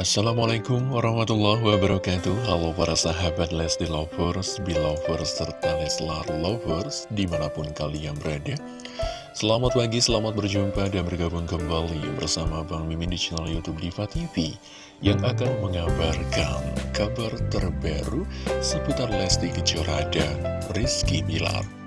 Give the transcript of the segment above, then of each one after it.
Assalamualaikum warahmatullahi wabarakatuh. Halo para sahabat Lesti Lovers, Belovers, serta Leslar Lovers Di mana pun kalian berada. Selamat pagi, selamat berjumpa dan bergabung kembali bersama Bang Mimin di channel Youtube Diva TV Yang akan mengabarkan kabar terbaru seputar Lesti Kejora dan Rizky Bilar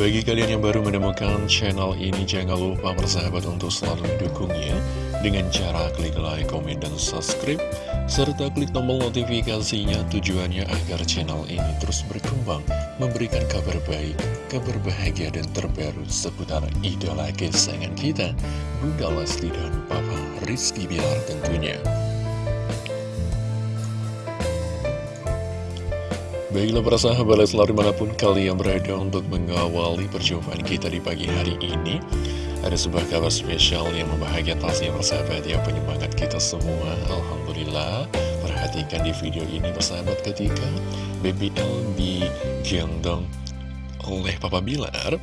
bagi kalian yang baru menemukan channel ini, jangan lupa bersahabat untuk selalu mendukungnya dengan cara klik like, komen, dan subscribe, serta klik tombol notifikasinya tujuannya agar channel ini terus berkembang, memberikan kabar baik, kabar bahagia, dan terbaru seputar idola kesayangan kita, Bunda Lesti dan Papa Rizky Bilar tentunya. Baiklah para sahabat Leslar di mana pun kalian berada untuk mengawali perjumpaan kita di pagi hari ini Ada sebuah kabar spesial yang membahagiakan pastinya persahabat ya penyemangat kita semua. Alhamdulillah Perhatikan di video ini persahabat ketika BBL digendong oleh Papa Bilar.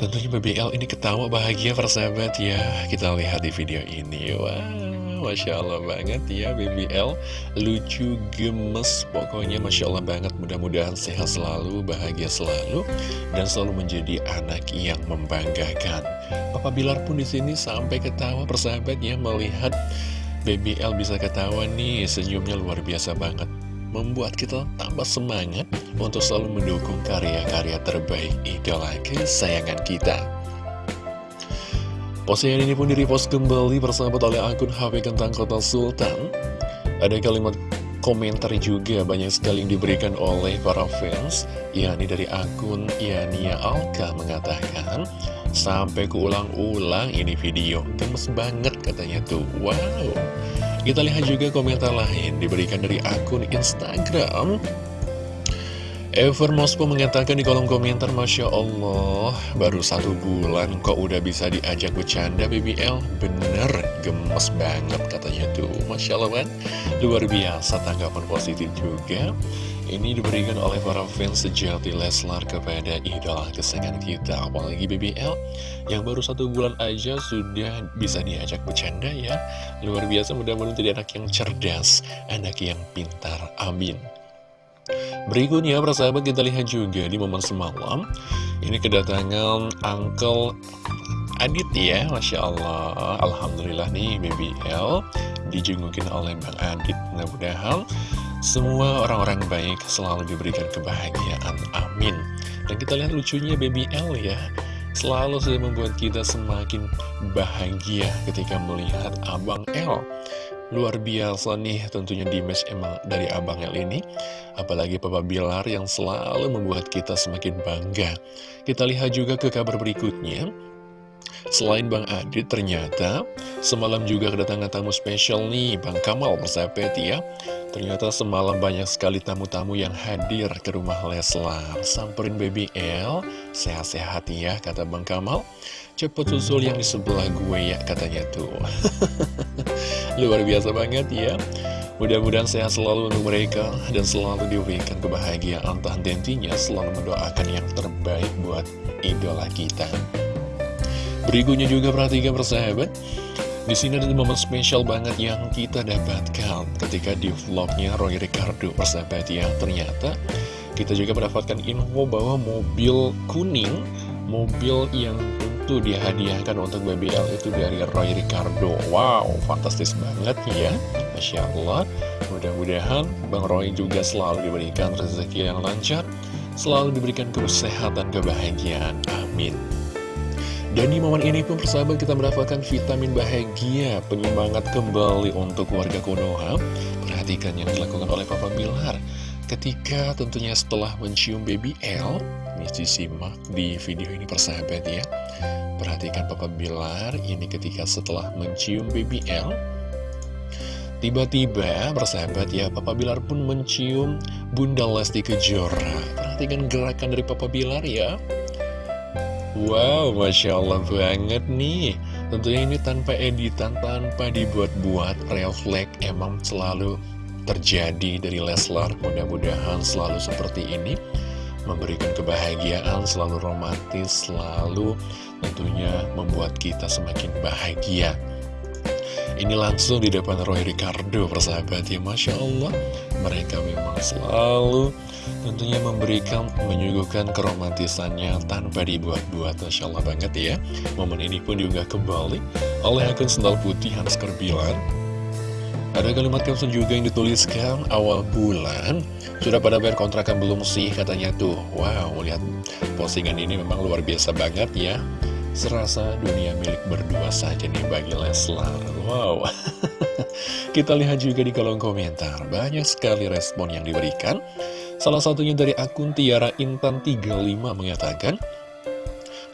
Tentunya BBL ini ketawa bahagia persahabat ya. Kita lihat di video ini. Wow Masya Allah banget ya BBL Lucu, gemes Pokoknya Masya Allah banget. Mudah-mudahan sehat selalu, bahagia selalu Dan selalu menjadi anak yang membanggakan. Papa Bilar pun di sini sampai ketawa persahabatnya Melihat BBL bisa ketawa nih. Senyumnya luar biasa banget. Membuat kita tambah semangat untuk selalu mendukung karya-karya terbaik idola kesayangan kita. Postingan ini pun direpost kembali persahabat oleh akun HP Kentang Kota Sultan. Ada kalimat komentar juga banyak sekali yang diberikan oleh para fans, yakni dari akun Yania Alka mengatakan, sampai keulang-ulang ini video, gemes banget katanya tuh, wow. Kita lihat juga komentar lain diberikan dari akun Instagram Ever Mospo mengatakan di kolom komentar Masya Allah Baru satu bulan kok udah bisa diajak bercanda BBL Bener gemes banget katanya tuh. Masya Allah kan Luar biasa tanggapan positif juga. Ini diberikan oleh para fans sejati Leslar kepada idola kesayangan kita Apalagi BBL Yang baru satu bulan aja sudah bisa diajak bercanda ya. Luar biasa mudah-mudahan jadi anak yang cerdas Anak yang pintar Amin Berikutnya, persahabat kita lihat juga di momen semalam. Ini kedatangan Uncle Adit ya, Masya Allah. Alhamdulillah nih BBL Dijengukin oleh Bang Adit. Mudah-mudahan semua orang-orang baik selalu diberikan kebahagiaan. Amin. Dan kita lihat lucunya BBL ya. Selalu sudah membuat kita semakin bahagia ketika melihat Abang L Luar biasa nih tentunya di match emang dari Abang El ini. Apalagi Papa Bilar yang selalu membuat kita semakin bangga. Kita lihat juga ke kabar berikutnya Selain Bang Adit ternyata semalam juga kedatangan tamu spesial nih Bang Kamal persahabat ya. Ternyata semalam banyak sekali tamu-tamu yang hadir ke rumah Leslar. Samperin Baby L Sehat-sehat ya kata Bang Kamal. Cepet susul yang di sebelah gue ya katanya tuh. Luar biasa banget ya. Mudah-mudahan sehat selalu untuk mereka Dan selalu diberikan kebahagiaan. Tahan tentunya selalu mendoakan yang terbaik buat idola kita Berikutnya juga perhatikan persahabat. Di sini ada momen spesial banget yang kita dapatkan ketika di vlognya Roy Ricardo persahabat ya. Ternyata kita juga mendapatkan info bahwa mobil kuning Mobil yang itu dihadiahkan untuk BBL itu dari Roy Ricardo. Wow, fantastis banget ya. Masya Allah. Mudah-mudahan Bang Roy juga selalu diberikan rezeki yang lancar Selalu diberikan kesehatan, kebahagiaan. Amin dan di momen ini pun persahabat kita mendapatkan vitamin bahagia. Penyemangat kembali untuk warga Konoha. Perhatikan yang dilakukan oleh Papa Bilar. Ketika tentunya setelah mencium baby L Ini disimak di video ini persahabat ya. Perhatikan Papa Bilar ini ketika setelah mencium BBL Tiba-tiba bersahabat ya Papa Bilar pun mencium Bunda Lesti Kejora. Perhatikan gerakan dari Papa Bilar ya Wow, Masya Allah banget nih Tentunya ini tanpa editan, tanpa dibuat-buat Refleks emang selalu terjadi dari Leslar Mudah-mudahan selalu seperti ini memberikan kebahagiaan, selalu romantis, selalu tentunya membuat kita semakin bahagia. Ini langsung di depan Roy Ricardo, persahabat ya, Masya Allah. Mereka memang selalu tentunya memberikan, menyuguhkan keromantisannya tanpa dibuat-buat. Masya Allah banget ya. Momen ini pun juga kembali oleh akun sendal putih Hans Kerbilan. Ada kalimat caption juga yang dituliskan awal bulan Sudah pada bayar kontrakan belum sih katanya tuh Wow lihat postingan ini memang luar biasa banget ya Serasa dunia milik berdua saja nih bagi Leslar. Wow. Kita lihat juga di kolom komentar. Banyak sekali respon yang diberikan. Salah satunya dari akun Tiara Intan 35 mengatakan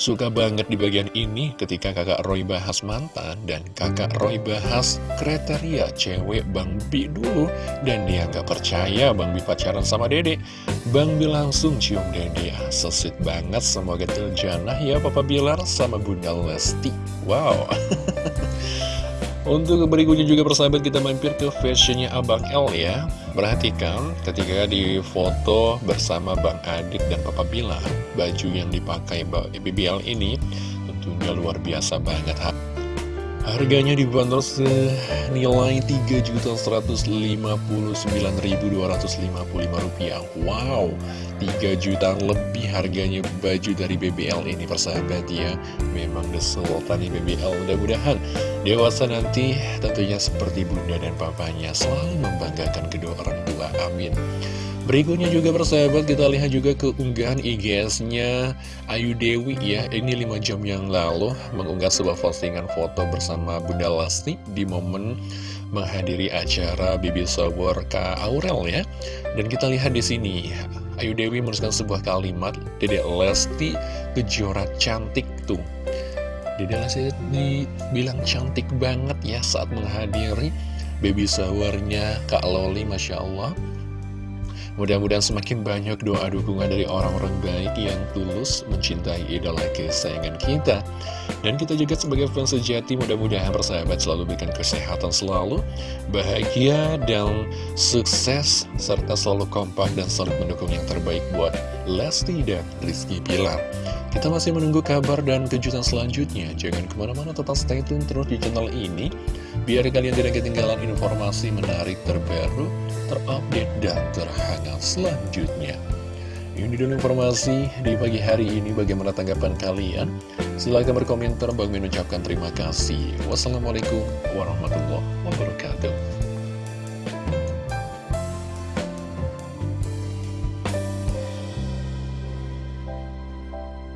Suka banget di bagian ini ketika kakak Roy bahas mantan dan kakak Roy bahas kriteria cewek Bang Bi dulu dan dia nggak percaya Bang Bi pacaran sama Dede. Bang Bi langsung cium Dede, ah, sesit banget semoga terjanah ya Papa Bilar sama Bunda Lesti. Wow. Untuk berikutnya juga persahabat kita mampir ke fashionnya Abang L ya. Perhatikan ketika di foto bersama Bang Adik dan Papa Bila Baju yang dipakai BBL ini tentunya luar biasa banget Harganya dibanderol senilai rupiah. Wow, 3 juta lebih harganya baju dari BBL ini persahabat ya. Memang the sultan BBL mudah-mudahan dewasa nanti tentunya seperti bunda dan papanya Selalu membanggakan kedua orang tua, amin Berikutnya juga persahabat kita lihat juga keunggahan IGS-nya Ayu Dewi ya. Ini 5 jam yang lalu mengunggah sebuah postingan foto bersama Bunda Lesti Di momen menghadiri acara Bibi Shower Kak Aurel ya. Dan kita lihat di sini Ayu Dewi menuliskan sebuah kalimat Dede Lesti kejora cantik tuh. Dede Lesti dibilang cantik banget ya saat menghadiri Baby showernya Kak Loli Masya Allah Mudah-mudahan semakin banyak doa dukungan dari orang-orang baik yang tulus mencintai idola kesayangan kita. Dan kita juga sebagai fans sejati mudah-mudahan persahabat selalu berikan kesehatan selalu, bahagia dan sukses, serta selalu kompak dan selalu mendukung yang terbaik buat Lesti dan Rizky Pilar. Kita masih menunggu kabar dan kejutan selanjutnya. Jangan ke mana-mana tetap stay tune terus di channel ini, biar kalian tidak ketinggalan informasi menarik terbaru terupdate dan terhangat selanjutnya. Ini dulu informasi di pagi hari ini bagaimana tanggapan kalian. Silahkan berkomentar, bagi mengucapkan terima kasih. Wassalamualaikum warahmatullahi wabarakatuh.